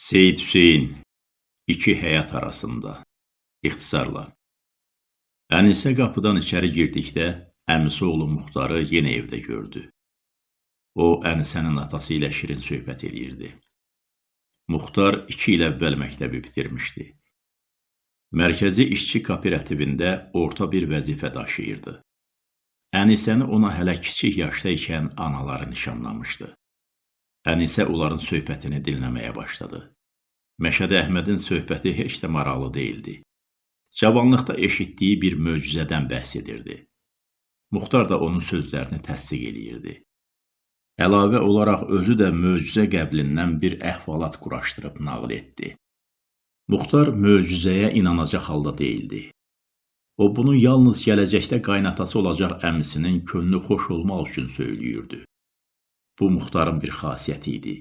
Seyid Hüseyn İki həyat arasında İxtisarla Ənisə qapıdan içəri girdikdə əmisi oğlu Muxtarı yenə evdə gördü. O, Ənisənin atası ilə şirin söhbət eləyirdi. Muxtar iki il əvvəl məktəbi bitirmişdi. Mərkəzi işçi kooperativində orta bir vəzifə daşıyırdı. Ənisəni ona hələ kiçik yaşda ikən anaları nişanlamışdı. Ənisə onların söhbətini dinləməyə başladı. Məşədi Əhmədin söhbəti heç də maraqlı deyildi. Cavanlıqda eşitdiyi bir möcüzədən bəhs edirdi. Muxtar da onun sözlərini təsdiq eləyirdi. Əlavə olaraq özü də möcüzə qəblindən bir əhvalat quraşdırıb nağıl etdi. Muxtar möcüzəyə inanacaq halda deyildi. O bunu yalnız gələcəkdə qaynatası olacaq əmisinin könlü xoş olmaq üçün söyləyirdi. Bu Muxtarın bir xasiyyəti idi.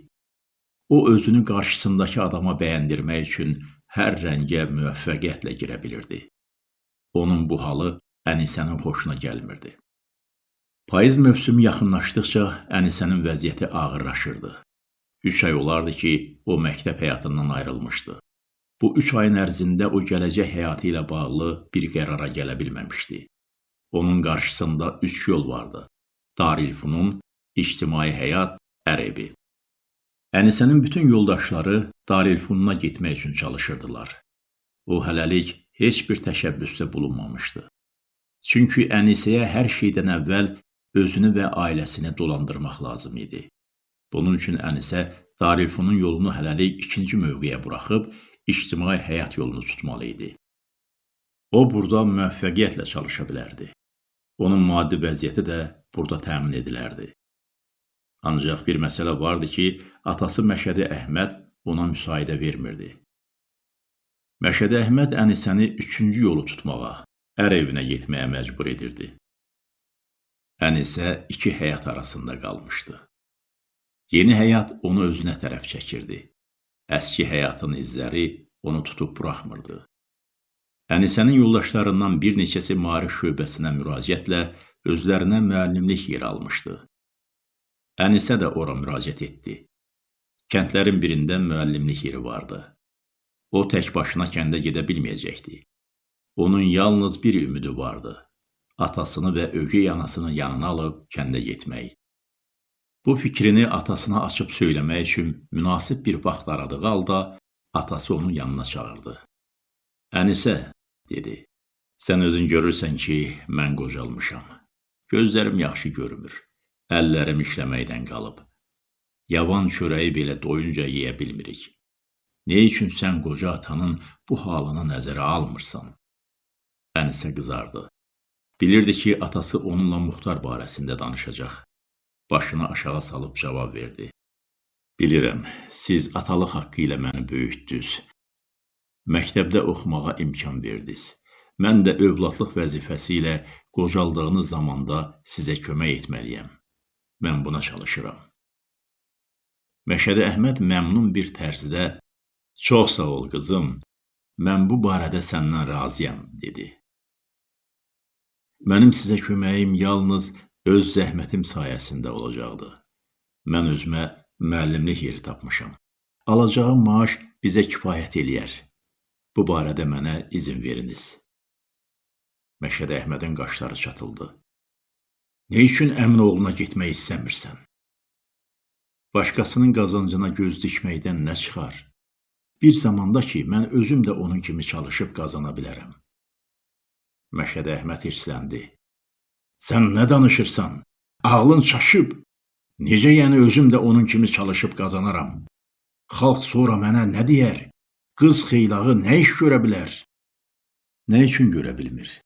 O özünü qarşısındakı adama bəyəndirmək üçün hər rəngə müvəffəqiyyətlə girə bilirdi. Onun bu halı Ənisənin xoşuna gəlmirdi. Payız mövsümü yaxınlaşdıqca Ənisənin vəziyyəti ağırlaşırdı. Üç ay olardı ki, o məktəb həyatından ayrılmışdı. Bu üç ayın ərzində o gələcək həyatı ilə bağlı bir qərara gələ bilməmişdi. Onun qarşısında üç yol vardı. Darülfunun, ictimai həyat, ər-evi. Ənisənin bütün yoldaşları Darülfununa getmək üçün çalışırdılar. O hələlik heç bir təşəbbüsdə bulunmamışdı. Çünki Ənisəyə hər şeydən əvvəl özünü və ailəsini dolandırmaq lazım idi. Bunun üçün Ənisə Darülfunun yolunu hələlik ikinci mövqeyə buraxıb ictimai həyat yolunu tutmalı idi. O burada müvəffəqiyyətlə çalışa bilərdi. Onun maddi vəziyyəti də burada təmin edilərdi. Ancaq bir məsələ vardı ki, atası Məşədi Əhməd ona müsaidə vermirdi. Məşədi Əhməd Ənisəni üçüncü yolu tutmağa, ər evinə getməyə məcbur edirdi. Ənisə iki həyat arasında qalmışdı. Yeni həyat onu özünə tərəf çəkirdi. Əski həyatın izləri onu tutub buraxmırdı. Ənisənin yoldaşlarından bir neçəsi marif şöbəsinə müraciətlə özlərinə müəllimlik yer almışdı. Ənisə də ora müraciət etdi. Kəndlərin birində müəllimlik yeri vardı. O tək başına kəndə gedə bilməyəcəkdi. Onun yalnız bir ümidi vardı. Atasını və ögey anasını yanına alıb kəndə getmək. Bu fikrini atasına açıb söyləmək üçün münasib bir vaxt aradığı halda atası onu yanına çağırdı. Ənisə, dedi, sən özün görürsən ki, mən qocalmışam. Gözlərim yaxşı görmür. Əllərim işləməkdən qalıb. Yavan çörəyi belə doyunca yeyə bilmirik. Ne üçün sən qoca atanın bu halını nəzərə almırsan? Ənisə qızardı. Bilirdi ki, atası onunla Muxtar barəsində danışacaq. Başını aşağı salıb cavab verdi. Bilirəm, siz atalıq haqqı ilə məni böyütdünüz. Məktəbdə oxumağa imkan verdiniz. Mən də övladlıq vəzifəsi ilə qocaldığınız zamanda sizə kömək etməliyəm. Mən buna çalışıram. Məşədi Əhməd məmnun bir tərzdə Çox sağ ol qızım. Mən bu barədə səndən razıyam, dedi. Mənim sizə köməyim yalnız öz zəhmətim sayəsində olacaqdı. Mən özümə müəllimlik yeri tapmışam. Alacağım maaş bizə kifayət eləyər. Bu barədə mənə izin veriniz. Məşədi Əhmədin qaşları çatıldı. Ne üçün əmin oğluna getmək istəmirsən? Başqasının qazancına göz dikməkdən nə çıxar? Bir zamanda ki, mən özüm də onun kimi çalışıb qazana bilərəm. Məşəd Əhməd hirsləndi. Sən nə danışırsan? Ağlın çaşıb. Necə yəni özüm də onun kimi çalışıb qazanaram? Xalq sonra mənə nə deyər? Qız xeylağı nə iş görə bilər? Nə üçün görə bilmir?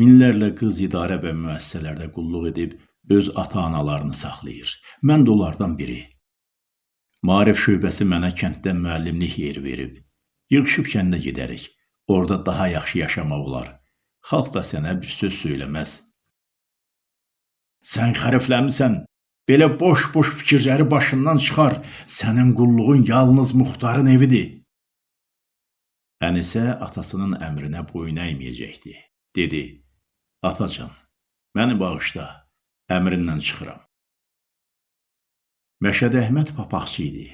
Minlərlə qız idarə və müəssisələrdə qulluq edib öz ata-analarını saxlayır. Mən də onlardan biri. Maarif şöbəsi mənə kənddə müəllimlik yeri verib. Yığışıb kəndə gedərik. Orada daha yaxşı yaşamaq olar. Xalq da sənə bir söz söyləməz. Sən xərifləmisən. Belə boş-boş fikirləri başından çıxar. Sənin qulluğun yalnız muxtarın evidir. Ənisə atasının əmrinə boyun əyməyəcəkdi. Dedi: Atacan, məni bağışla, əmrindən çıxıram. Məşəd Əhməd papaqçı idi.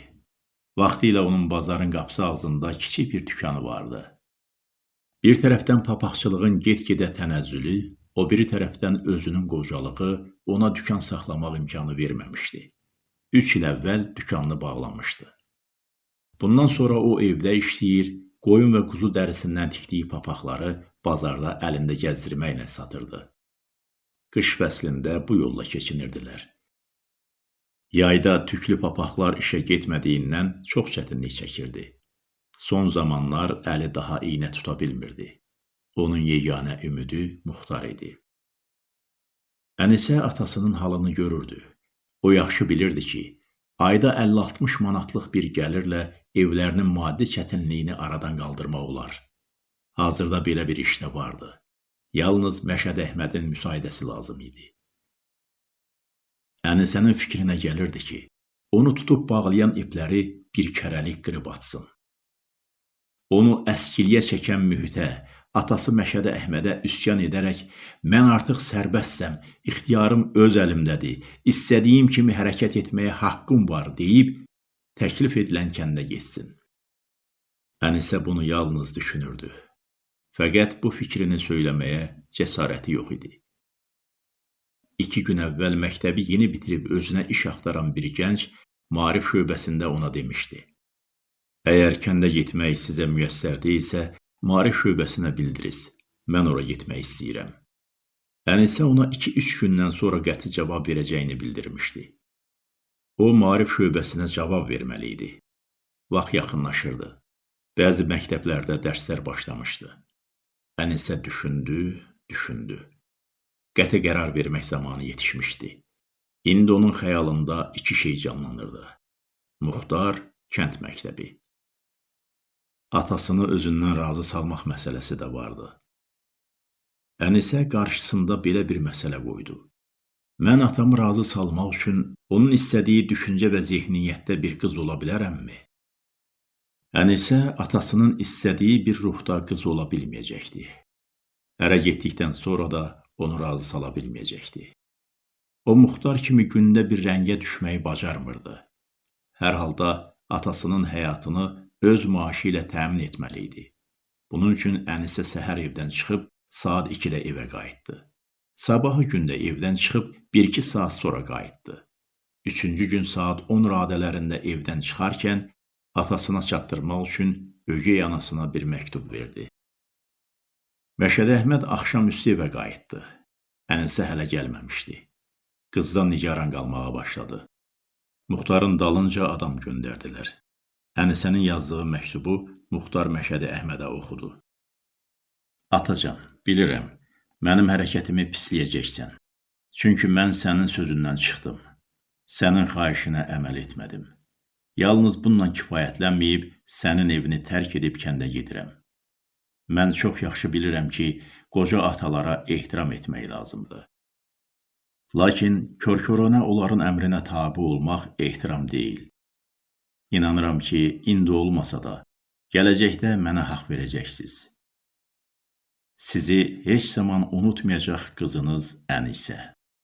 Vaxtilə onun bazarın qapısı ağzında kiçik bir dükanı vardı. Bir tərəfdən papaqçılığın get-gedə tənəzzülü, o biri tərəfdən özünün qocalığı ona dükan saxlamaq imkanı verməmişdi. Üç il əvvəl dükanını bağlamışdı. Bundan sonra o evdə işləyir, qoyun və quzu dərisindən tikdiyi papaqları bazarda əlində gəzdirməklə satırdı. Qış fəslində bu yolla keçinirdilər. Yayda tüklü papaqlar işə getmədiyindən çox çətinlik çəkirdi. Son zamanlar əli daha iynə tuta bilmirdi. Onun yeganə ümidi Muxtar idi. Ənisə atasının halını görürdü. O yaxşı bilirdi ki, ayda 50-60 manatlıq bir gəlirlə evlərinin maddi çətinliyini aradan qaldırmaq olar. Hazırda belə bir iş də vardı. Yalnız Məşəd Əhmədin müsaidəsi lazım idi. Ənisənin fikrinə gəlirdi ki, onu tutub bağlayan ipləri bir kərəlik qırıb atsın. Onu əskiliyə çəkən mühitə, atası Məşədə Əhmədə üsyan edərək, mən artıq sərbəstsəm, ixtiyarım öz əlimdədir, istədiyim kimi hərəkət etməyə haqqım var deyib, təklif edilən kəndə getsin. Ənisə bunu yalnız düşünürdü. Fəqət bu fikrini söyləməyə cəsarəti yox idi. İki gün əvvəl məktəbi yeni bitirib özünə iş axtaran bir gənc Maarif şöbəsində ona demişdi. Əgər kəndə getmək sizə müyəssər deyilsə, Maarif şöbəsinə bildiriz. Mən ora getmək istəyirəm. Ənisə ona 2-3 gündən sonra qəti cavab verəcəyini bildirmişdi. O, Maarif şöbəsinə cavab verməli idi. Vaxt yaxınlaşırdı. Bəzi məktəblərdə dərslər başlamışdı. Ənisə düşündü, düşündü qəti qərar vermək zamanı yetişmişdi. İndi onun xəyalında iki şey canlanırdı. Muxtar, kənd məktəbi. Atasını özündən razı salmaq məsələsi də vardı. Ənisə qarşısında belə bir məsələ qoydu. Mən atamı razı salmaq üçün onun istədiyi düşüncə və zehniyyətdə bir qız ola bilərəmmi? Ənisə atasının istədiyi bir ruhda qız ola bilməyəcəkdi. Ərə getdikdən sonra da onu razı sala bilməyəcəkdi. O muxtar kimi gündə bir rəngə düşməyi bacarmırdı. Hər halda atasının həyatını öz maaşı ilə təmin etməli idi. Bunun üçün Ənisə səhər evdən çıxıb saat 2-də evə qayıtdı. Sabahı gündə evdən çıxıb 1-2 saat sonra qayıtdı. Üçüncü gün saat 10 radələrində evdən çıxarkən atasına çatdırmaq üçün ögey anasına bir məktub verdi. Məşədi Əhməd axşam üstü evə qayıtdı. Ənisə hələ gəlməmişdi. Qızdan nigaran qalmağa başladı. Muxtarın dalınca adam göndərdilər. Ənisənin yazdığı məktubu Muxtar Məşədi Əhmədə oxudu. Atacan, bilirəm, mənim hərəkətimi pisləyəcəksən. Çünki mən sənin sözündən çıxdım. Sənin xahişinə əməl etmədim. Yalnız bununla kifayətlənməyib sənin evini tərk edib kəndə gedirəm. Mən çox yaxşı bilirəm ki, qoca atalara ehtiram etmək lazımdır. Lakin körkörənə onların əmrinə tabi olmaq ehtiram deyil. İnanıram ki, indi olmasa da, gələcəkdə mənə haqq verəcəksiniz. Sizi heç zaman unutmayacaq qızınız Ənisə.